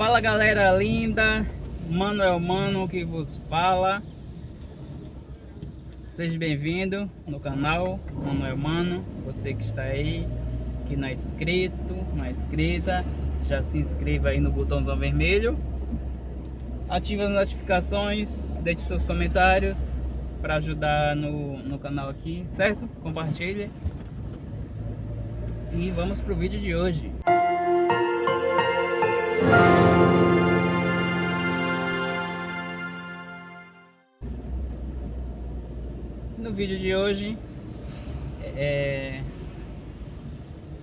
Fala galera linda, Manuel Mano que vos fala. Seja bem-vindo no canal Manuel Mano. Você que está aí, que não é inscrito, não é inscrita, já se inscreva aí no botãozão vermelho. Ative as notificações, deixe seus comentários para ajudar no, no canal aqui, certo? Compartilhe. E vamos pro vídeo de hoje. No vídeo de hoje é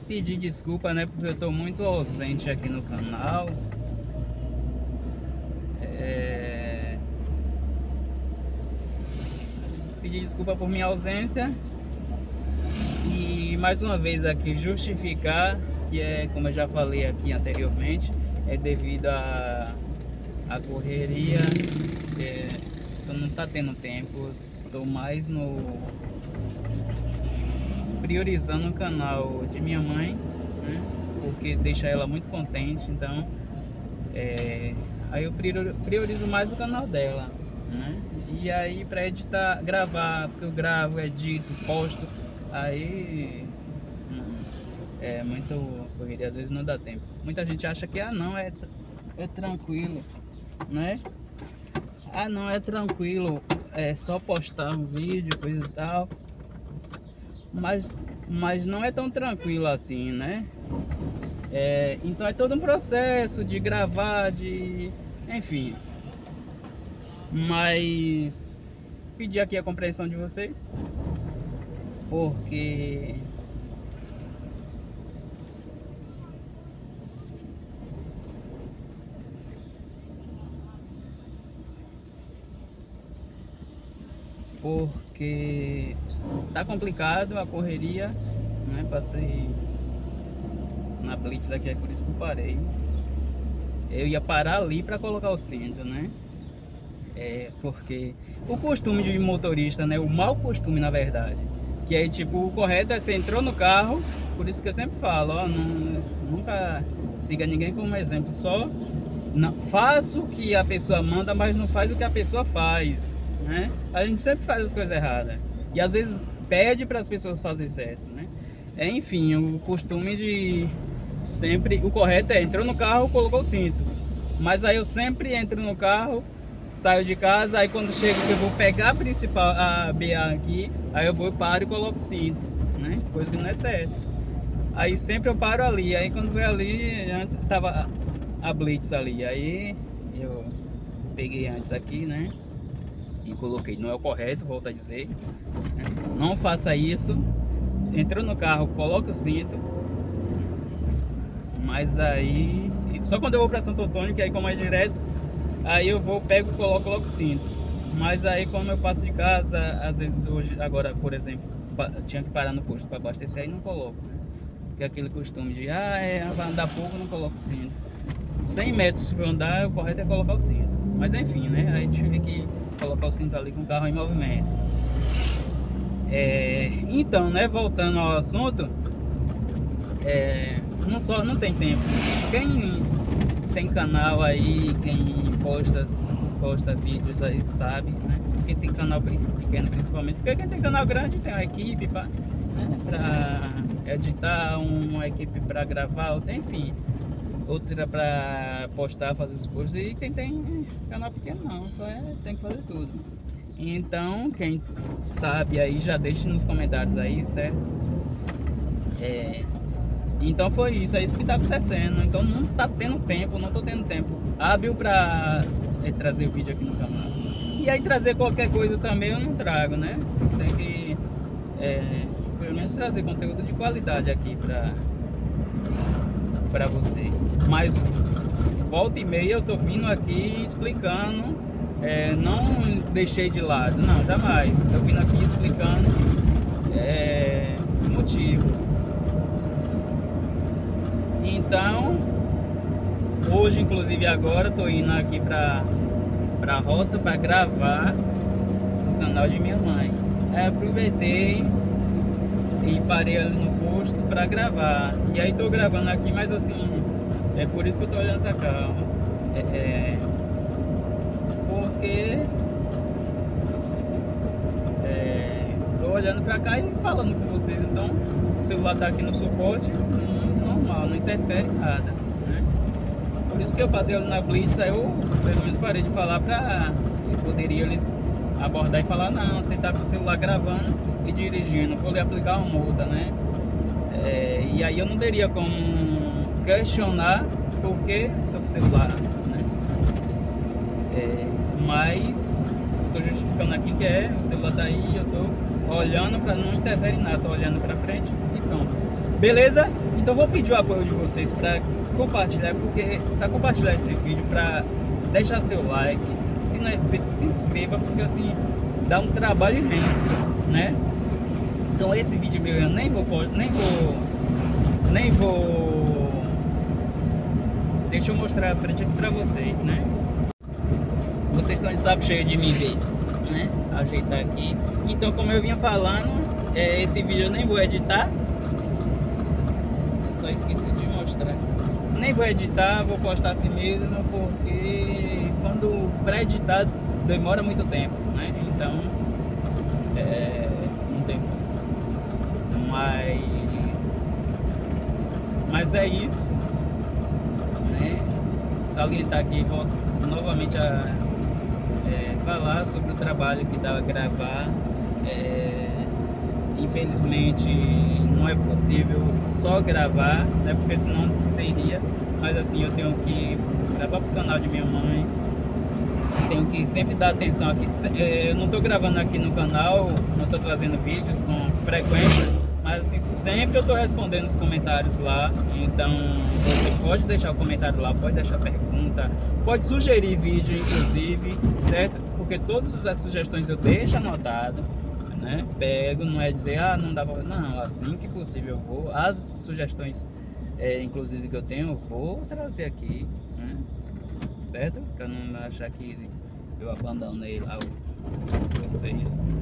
pedir desculpa, né, porque eu estou muito ausente aqui no canal. É... Pedir desculpa por minha ausência e mais uma vez aqui justificar que é, como eu já falei aqui anteriormente, é devido a, a correria, é, eu não tá tendo tempo, estou mais no priorizando o canal de minha mãe, né, porque deixa ela muito contente, então é, aí eu priorizo mais o canal dela, né, e aí para editar, gravar, porque eu gravo, edito, posto, aí é muito correria, às vezes não dá tempo. Muita gente acha que, ah não, é, é tranquilo, né? Ah não, é tranquilo, é só postar um vídeo, coisa e tal. Mas, mas não é tão tranquilo assim, né? É, então é todo um processo de gravar, de... enfim. Mas pedir aqui a compreensão de vocês. Porque porque tá complicado a correria, né? Passei na Blitz aqui, é por isso que eu parei. Eu ia parar ali para colocar o cinto, né? É, porque o costume de motorista, né? O mau costume, na verdade. Que aí, tipo, o correto é você entrou no carro, por isso que eu sempre falo, ó, não, nunca siga ninguém como exemplo, só não, faça o que a pessoa manda, mas não faz o que a pessoa faz né? A gente sempre faz as coisas erradas. E às vezes pede para as pessoas fazerem certo, né? É, enfim, o costume de sempre... O correto é, entrou no carro, colocou o cinto. Mas aí eu sempre entro no carro, saio de casa, aí quando chego que eu vou pegar a principal, a BA aqui, aí eu vou, paro e coloco o cinto, né? Coisa que não é certo. Aí sempre eu paro ali, aí quando vem ali, antes tava a Blitz ali, aí eu peguei antes aqui, né? E coloquei. Não é o correto, volto a dizer. Né? Não faça isso. Entrou no carro, coloque o cinto. Mas aí... Só quando eu vou para Santo Antônio, que aí como é direto, aí eu vou, pego, coloco, coloco o cinto. Mas aí como eu passo de casa, às vezes hoje, agora por exemplo, tinha que parar no posto para abastecer, aí não coloco, né? Porque é aquele costume de, ah, é, vai andar pouco, não coloco cinto. 100 metros for andar, o correto é colocar o cinto. Mas enfim, né? A gente vê que colocar o cinto ali com o carro em movimento. É, então, né, voltando ao assunto, é, não só não tem tempo. Quem tem canal aí, quem posta, posta vídeos aí sabe, né? Quem tem canal pequeno principalmente, porque quem tem canal grande tem uma equipe para né, editar, uma equipe para gravar, enfim outra para postar, fazer os posts e quem tem canal pequeno não, só é, tem que fazer tudo. Então, quem sabe aí já deixe nos comentários aí, certo? É, então foi isso, é isso que tá acontecendo. Então não tá tendo tempo, não tô tendo tempo hábil para é, trazer o vídeo aqui no canal. E aí trazer qualquer coisa também eu não trago, né? Tem que é, pelo menos trazer conteúdo de qualidade aqui para para vocês. Mas volta e meia eu tô vindo aqui explicando, é, não deixei de lado, não, jamais. Tô vindo aqui explicando é, o motivo. Então, hoje inclusive agora tô indo aqui para para roça para gravar o canal de minha mãe. Aí aproveitei e parei ali no para gravar. E aí tô gravando aqui, mas assim, é por isso que eu tô olhando pra cá. É, é, porque é, tô olhando pra cá e falando com vocês, então o celular tá aqui no suporte, normal, não interfere nada, né? Por isso que eu passei na Blitz, aí eu pelo menos parei de falar pra poderia eles abordar e falar, não, você tá com o celular gravando e dirigindo, vou lhe aplicar uma multa, né? É, e aí eu não teria como questionar porque tô com o celular, né? É, mas tô justificando aqui que é, o celular tá aí, eu tô olhando para não interferir nada, tô olhando para frente e pronto. Beleza? Então vou pedir o apoio de vocês para compartilhar, porque para compartilhar esse vídeo, para deixar seu like, se não é inscrito, se inscreva, porque assim dá um trabalho imenso, né? Então esse vídeo meu eu nem vou nem vou nem vou deixa eu mostrar a frente aqui pra vocês, né? Vocês estão de saco cheio de me ver, né? Ajeitar aqui. Então como eu vinha falando, é, esse vídeo eu nem vou editar. Eu só esqueci de mostrar. Nem vou editar, vou postar assim mesmo, porque quando pré-editado demora muito tempo, né? Então é, não tem mas mas é isso. Né? Salientar aqui volto novamente a é, falar sobre o trabalho que dá a gravar. É, infelizmente não é possível só gravar né? Porque senão seria. Mas assim eu tenho que gravar para o canal de minha mãe. Tenho que sempre dar atenção aqui. É, eu não estou gravando aqui no canal, não estou trazendo vídeos com frequência, mas assim, sempre eu estou respondendo os comentários lá. Então você pode deixar o comentário lá, pode deixar pergunta, pode sugerir vídeo, inclusive, certo? Porque todas as sugestões eu deixo anotado. Né? Pego, não é dizer, ah, não dá pra... Não, assim que possível eu vou. As sugestões, é, inclusive, que eu tenho, eu vou trazer aqui, né? certo? Pra não achar que eu abandonei lá vocês.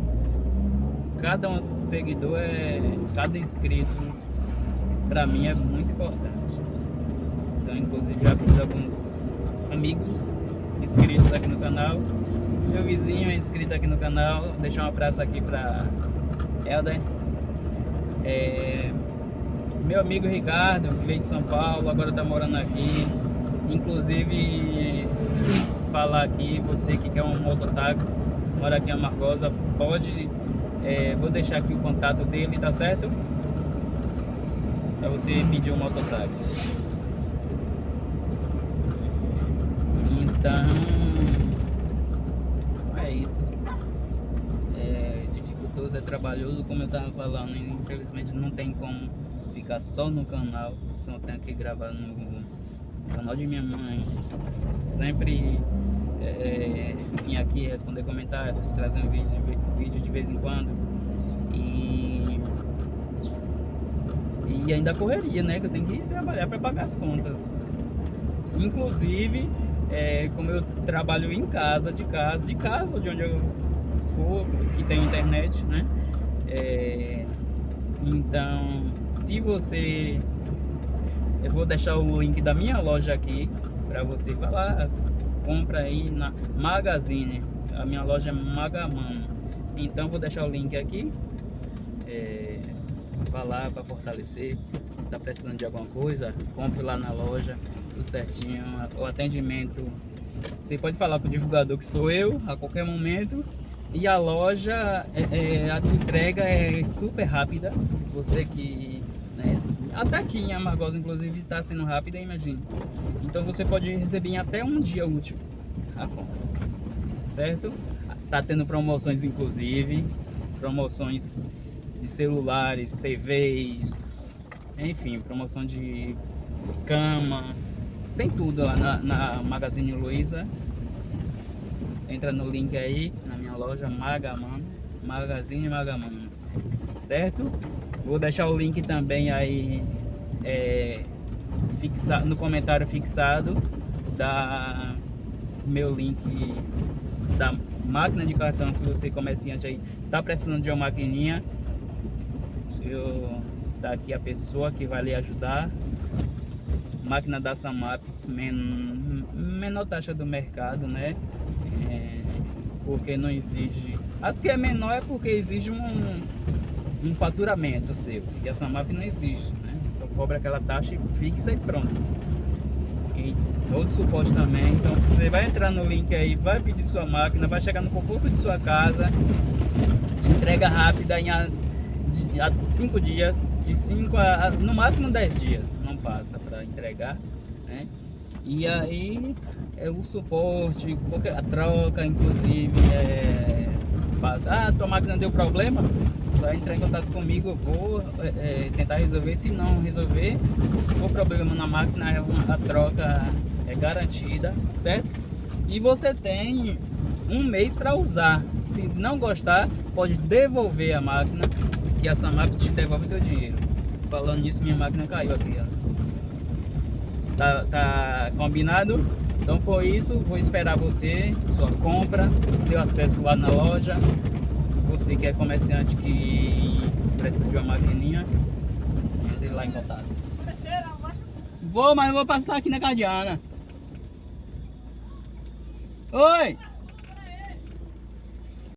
Cada um seguidor é. Cada inscrito pra mim é muito importante. Então inclusive já fiz alguns amigos inscritos aqui no canal. Meu vizinho é inscrito aqui no canal. Deixar um abraço aqui pra Helder. É, meu amigo Ricardo, que veio de São Paulo, agora tá morando aqui. Inclusive falar aqui, você que quer um mototáxi, mora aqui em Amargosa, pode, é, vou deixar aqui o contato dele, tá certo? Para você pedir um mototáxi. Então, é isso. É dificultoso, é trabalhoso, como eu tava falando, infelizmente não tem como ficar só no canal, então tenho que gravar no canal de minha mãe. Sempre é, aqui responder comentários, trazer um vídeo, vídeo de vez em quando. E, e ainda correria, né? Que eu tenho que trabalhar para pagar as contas. Inclusive, é, como eu trabalho em casa, de casa, de casa, de onde eu for, que tem internet, né? É, então, se você eu vou deixar o link da minha loja aqui para você vai lá, compra aí na Magazine. A minha loja é Magamano. Então vou deixar o link aqui. É, vá lá para fortalecer. Tá precisando de alguma coisa? Compre lá na loja, tudo certinho. O atendimento. Você pode falar com o divulgador que sou eu a qualquer momento. E a loja, é, é, a entrega é super rápida. Você que até aqui em Amargosa, inclusive, está sendo rápida, imagina. Então você pode receber em até um dia útil a compra, certo? Tá tendo promoções, inclusive, promoções de celulares, TVs, enfim, promoção de cama, tem tudo lá na, na Magazine Luiza. Entra no link aí, na minha loja Magaman, Magazine Magaman, certo? Vou deixar o link também aí é, fixa, no comentário fixado da meu link da máquina de cartão se você comerciante aí tá precisando de uma maquininha eu tá aqui a pessoa que vai lhe ajudar máquina da Samap, men menor taxa do mercado, né? É, porque não exige. As que é menor é porque exige um, um faturamento seu, e a Samap não exige, né? Só cobra aquela taxa fixa e pronto. E todo suporte também. Então você vai entrar no link aí, vai pedir sua máquina, vai chegar no conforto de sua casa, entrega rápida em 5 dias, de 5 a, a, no máximo 10 dias, não passa para entregar, né? E aí é o suporte, a troca, inclusive, é, passa, ah, tua máquina deu problema, só entrar em contato comigo, eu vou é, é tentar resolver, se não resolver, se for problema na máquina, a troca é garantida, certo? E você tem um mês para usar, se não gostar, pode devolver a máquina que essa máquina te devolve teu dinheiro. Falando nisso, minha máquina caiu aqui, ó. Tá, tá combinado? Então foi isso, vou esperar você, sua compra, seu acesso lá na loja. Você que é comerciante que precisa de uma maquininha, entre lá em contato. Vou, mas vou passar aqui na Cardiana. Oi!